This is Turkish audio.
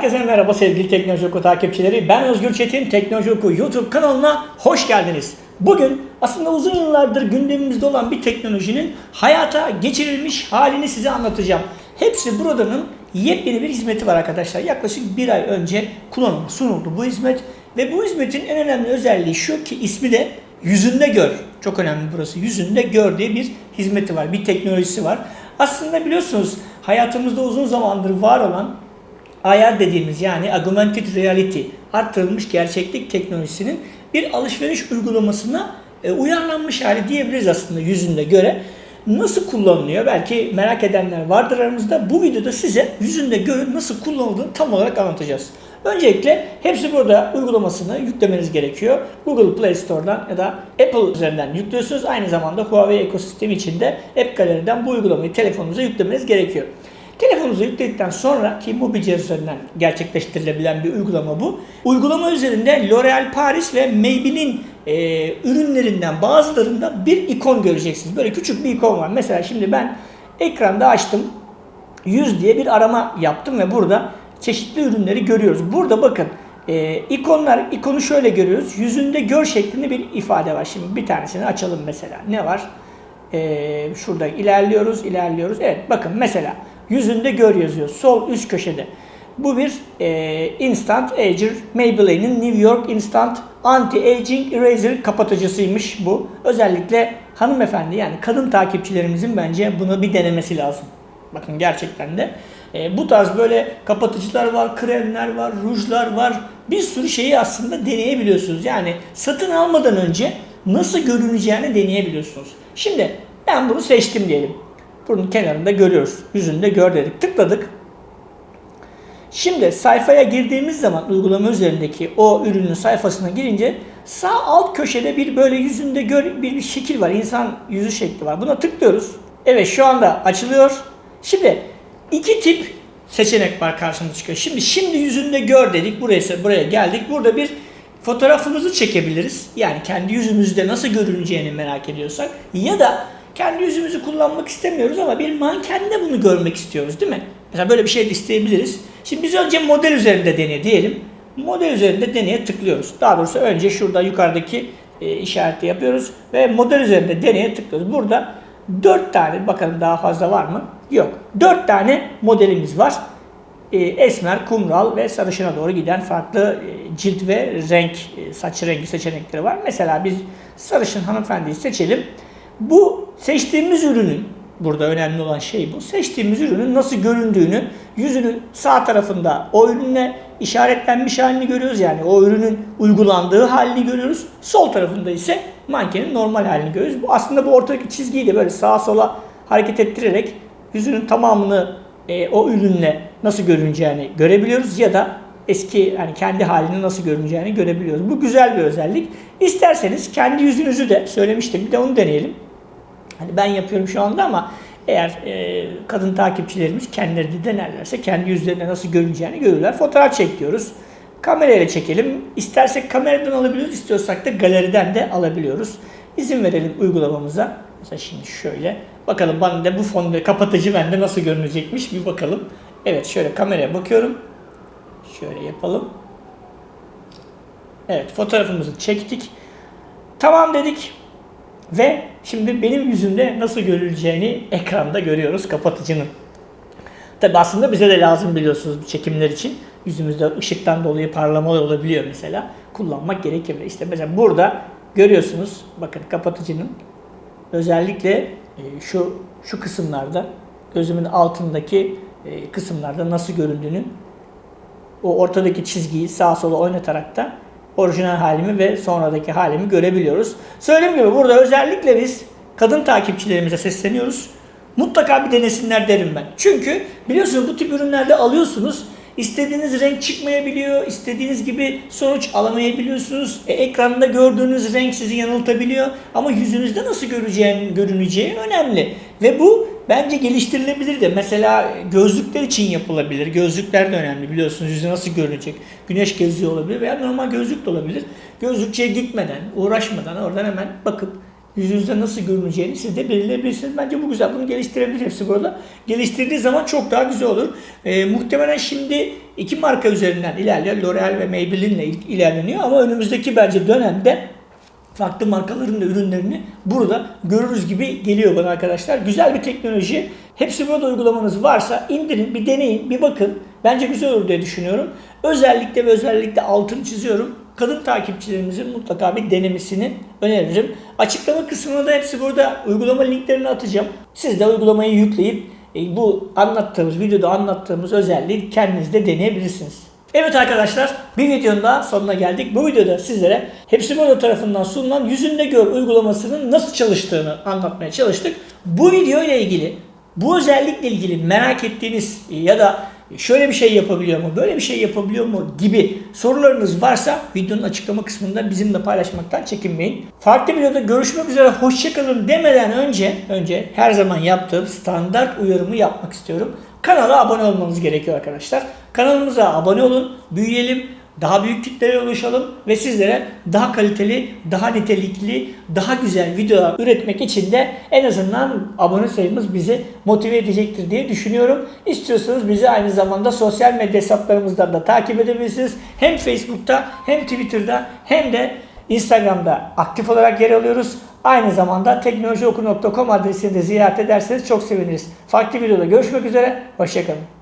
Herkese merhaba sevgili Teknoloji Oku takipçileri. Ben Özgür Çetin, Teknoloji Oku YouTube kanalına hoş geldiniz. Bugün aslında uzun yıllardır gündemimizde olan bir teknolojinin hayata geçirilmiş halini size anlatacağım. Hepsi buradanın yepyeni bir hizmeti var arkadaşlar. Yaklaşık bir ay önce kullanıma sunuldu bu hizmet. Ve bu hizmetin en önemli özelliği şu ki ismi de yüzünde gör. Çok önemli burası. Yüzünde gör diye bir hizmeti var, bir teknolojisi var. Aslında biliyorsunuz hayatımızda uzun zamandır var olan AR dediğimiz yani Augmented Reality artırılmış gerçeklik teknolojisinin bir alışveriş uygulamasına e, uyarlanmış hali diyebiliriz aslında yüzünde göre. Nasıl kullanılıyor? Belki merak edenler vardır aramızda. Bu videoda size yüzünde göre nasıl kullanıldığını tam olarak anlatacağız. Öncelikle hepsi burada uygulamasını yüklemeniz gerekiyor. Google Play Store'dan ya da Apple üzerinden yüklüyorsunuz. Aynı zamanda Huawei ekosistemi içinde App Gallery'den bu uygulamayı telefonunuza yüklemeniz gerekiyor. Telefonunuza yükledikten sonra ki cihaz üzerinden gerçekleştirilebilen bir uygulama bu. Uygulama üzerinde L'Oreal Paris ve Maybelline e, ürünlerinden bazılarında bir ikon göreceksiniz. Böyle küçük bir ikon var. Mesela şimdi ben ekranda açtım. 100 diye bir arama yaptım ve burada çeşitli ürünleri görüyoruz. Burada bakın e, ikonlar, ikonu şöyle görüyoruz. Yüzünde gör şeklinde bir ifade var. Şimdi bir tanesini açalım mesela. Ne var? E, şurada ilerliyoruz, ilerliyoruz. Evet bakın mesela yüzünde gör yazıyor. Sol üst köşede. Bu bir e, Instant Ager Maybelline'in New York Instant Anti-Aging Eraser kapatıcısıymış bu. Özellikle hanımefendi yani kadın takipçilerimizin bence bunu bir denemesi lazım. Bakın gerçekten de. E, bu tarz böyle kapatıcılar var, kremler var, rujlar var. Bir sürü şeyi aslında deneyebiliyorsunuz. Yani satın almadan önce nasıl görüneceğini deneyebiliyorsunuz. Şimdi ben bunu seçtim diyelim. Bunun kenarında görüyoruz. Yüzünde gör dedik. Tıkladık. Şimdi sayfaya girdiğimiz zaman uygulama üzerindeki o ürünün sayfasına girince sağ alt köşede bir böyle yüzünde gör bir, bir şekil var. İnsan yüzü şekli var. Buna tıklıyoruz. Evet şu anda açılıyor. Şimdi iki tip seçenek var karşımıza çıkıyor. Şimdi şimdi yüzünde gör dedik. Buraya buraya geldik. Burada bir fotoğrafımızı çekebiliriz. Yani kendi yüzümüzde nasıl görüneceğini merak ediyorsak ya da kendi yüzümüzü kullanmak istemiyoruz ama bir mankende bunu görmek istiyoruz değil mi? Mesela böyle bir şey de isteyebiliriz. Şimdi biz önce model üzerinde deney diyelim. Model üzerinde deneye tıklıyoruz. Daha doğrusu önce şurada yukarıdaki e, işareti yapıyoruz ve model üzerinde deneye tıklıyoruz. Burada 4 tane bakalım daha fazla var mı? Yok. 4 tane modelimiz var. E, esmer, kumral ve sarışına doğru giden farklı e, cilt ve renk, e, saç rengi seçenekleri var. Mesela biz sarışın hanımefendiyi seçelim. Bu seçtiğimiz ürünün burada önemli olan şey bu. Seçtiğimiz ürünün nasıl göründüğünü yüzünün sağ tarafında o ürünle işaretlenmiş halini görüyoruz. Yani o ürünün uygulandığı halini görüyoruz. Sol tarafında ise mankenin normal halini görüyoruz. Bu aslında bu ortadaki çizgiyi de böyle sağa sola hareket ettirerek yüzünün tamamını e, o ürünle nasıl görüneceğini görebiliyoruz ya da eski yani kendi halini nasıl görüneceğini görebiliyoruz. Bu güzel bir özellik. İsterseniz kendi yüzünüzü de söylemiştim. Bir de onu deneyelim. Hani ben yapıyorum şu anda ama eğer e, kadın takipçilerimiz kendileri de denerlerse kendi yüzlerine nasıl görüneceğini görürler. Fotoğraf çekiyoruz. Kamerayla çekelim. İstersek kameradan alabiliyoruz, istiyorsak da galeriden de alabiliyoruz. İzin verelim uygulamamıza. Mesela şimdi şöyle. Bakalım bana da bu fonda kapatıcı bende nasıl görünecekmiş bir bakalım. Evet şöyle kameraya bakıyorum. Şöyle yapalım. Evet fotoğrafımızı çektik. Tamam dedik. Ve şimdi benim yüzümde nasıl görüleceğini ekranda görüyoruz kapatıcının. Tabi aslında bize de lazım biliyorsunuz çekimler için. Yüzümüzde ışıktan dolayı parlamalar olabiliyor mesela. Kullanmak gerekebilir. İşte mesela burada görüyorsunuz bakın kapatıcının özellikle e, şu şu kısımlarda gözümün altındaki e, kısımlarda nasıl göründüğünü o ortadaki çizgiyi sağa sola oynatarak da orijinal halimi ve sonradaki halimi görebiliyoruz. Söylediğim gibi burada özellikle biz kadın takipçilerimize sesleniyoruz. Mutlaka bir denesinler derim ben. Çünkü biliyorsunuz bu tip ürünlerde alıyorsunuz. İstediğiniz renk çıkmayabiliyor, istediğiniz gibi sonuç alamayabiliyorsunuz. E, ekranda gördüğünüz renk sizi yanıltabiliyor. Ama yüzünüzde nasıl göreceğin, görüneceği önemli. Ve bu bence geliştirilebilir de. Mesela gözlükler için yapılabilir. Gözlükler de önemli biliyorsunuz. Yüzü nasıl görünecek? Güneş geziyor olabilir veya normal gözlük de olabilir. Gözlükçüye gitmeden, uğraşmadan oradan hemen bakıp yüzünüzde nasıl görüneceğini siz de belirleyebilirsiniz. Bence bu güzel. Bunu geliştirebilir hepsi burada. Geliştirdiği zaman çok daha güzel olur. Ee, muhtemelen şimdi iki marka üzerinden ilerliyor. L'Oreal ve Maybelline ile il- ilerleniyor ama önümüzdeki bence dönemde farklı markaların da ürünlerini burada görürüz gibi geliyor bana arkadaşlar. Güzel bir teknoloji. Hepsi burada uygulamanız varsa indirin, bir deneyin, bir bakın. Bence güzel olur diye düşünüyorum. Özellikle ve özellikle altını çiziyorum. Kadın takipçilerimizin mutlaka bir denemesini öneririm. Açıklama kısmına da hepsi burada uygulama linklerini atacağım. Siz de uygulamayı yükleyip e, bu anlattığımız, videoda anlattığımız özelliği kendiniz de deneyebilirsiniz. Evet arkadaşlar bir videonun daha sonuna geldik. Bu videoda sizlere Hepsi tarafından sunulan Yüzünde Gör uygulamasının nasıl çalıştığını anlatmaya çalıştık. Bu video ile ilgili bu özellikle ilgili merak ettiğiniz ya da şöyle bir şey yapabiliyor mu, böyle bir şey yapabiliyor mu gibi sorularınız varsa videonun açıklama kısmında bizimle paylaşmaktan çekinmeyin. Farklı videoda görüşmek üzere hoşçakalın demeden önce önce her zaman yaptığım standart uyarımı yapmak istiyorum. Kanala abone olmanız gerekiyor arkadaşlar. Kanalımıza abone olun, büyüyelim, daha büyük kitlere ulaşalım ve sizlere daha kaliteli, daha nitelikli, daha güzel videolar üretmek için de en azından abone sayımız bizi motive edecektir diye düşünüyorum. İstiyorsanız bizi aynı zamanda sosyal medya hesaplarımızdan da takip edebilirsiniz. Hem Facebook'ta hem Twitter'da hem de Instagram'da aktif olarak yer alıyoruz. Aynı zamanda teknolojioku.com adresini de ziyaret ederseniz çok seviniriz. Farklı videoda görüşmek üzere. Hoşçakalın.